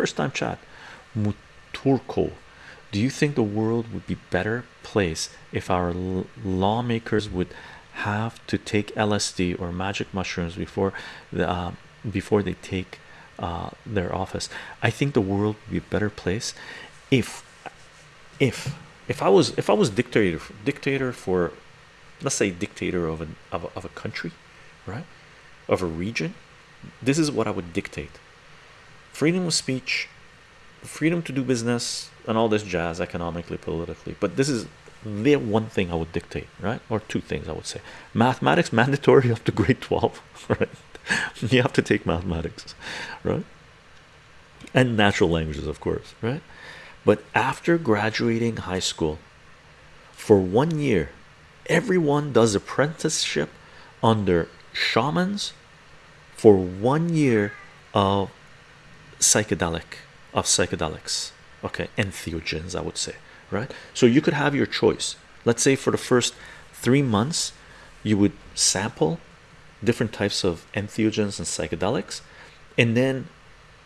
first time chat muturko. Do you think the world would be better place if our lawmakers would have to take LSD or magic mushrooms before the uh, before they take uh, their office? I think the world would be a better place if if if I was if I was dictator dictator for let's say dictator of an of a, of a country right? Of a region this is what I would dictate freedom of speech freedom to do business and all this jazz economically politically. But this is the one thing I would dictate right? Or two things I would say. Mathematics mandatory up to grade 12 right? You have to take mathematics right? And natural languages of course right? But after graduating high school for one year everyone does apprenticeship under shamans for one year of psychedelic of psychedelics. Okay entheogens i would say right? So you could have your choice. Let's say for the first three months you would sample different types of entheogens and psychedelics and then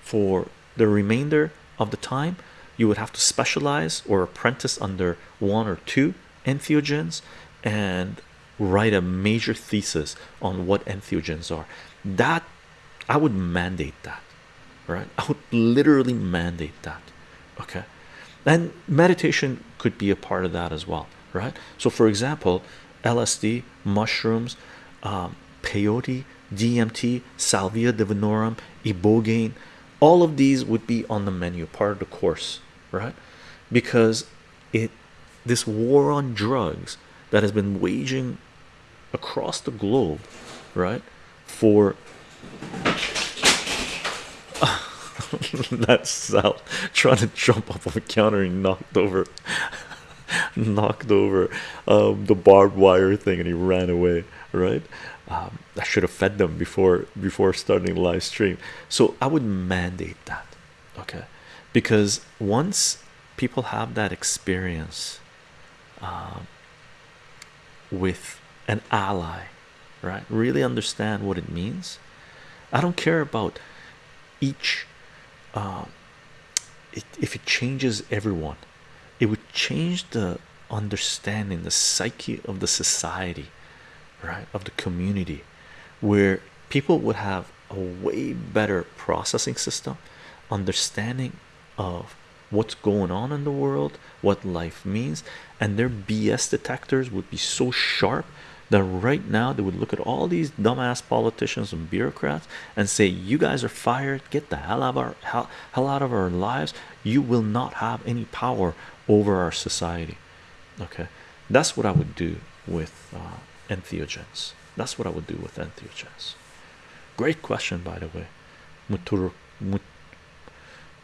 for the remainder of the time you would have to specialize or apprentice under one or two entheogens and write a major thesis on what entheogens are. That I would mandate that right? I would literally mandate that okay? And meditation could be a part of that as well right? So for example LSD mushrooms um, peyote DMT salvia divinorum ibogaine all of these would be on the menu part of the course right? Because it this war on drugs that has been waging across the globe right for that's Sal trying to jump up on the counter and knocked over knocked over um, the barbed wire thing and he ran away right? Um, I should have fed them before before starting live stream. So I would mandate that okay? Because once people have that experience um, with an ally right really understand what it means I don't care about each uh, if it changes everyone it would change the understanding the psyche of the society right of the community where people would have a way better processing system understanding of what's going on in the world what life means and their BS detectors would be so sharp that right now they would look at all these dumbass politicians and bureaucrats and say you guys are fired. Get the hell out of our hell, hell out of our lives. You will not have any power over our society. Okay? That's what I would do with uh, entheogens. That's what I would do with entheogens. Great question by the way. Mutur, Mut,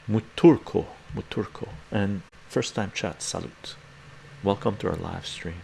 Muturko. Muturko. And first time chat salute. Welcome to our live stream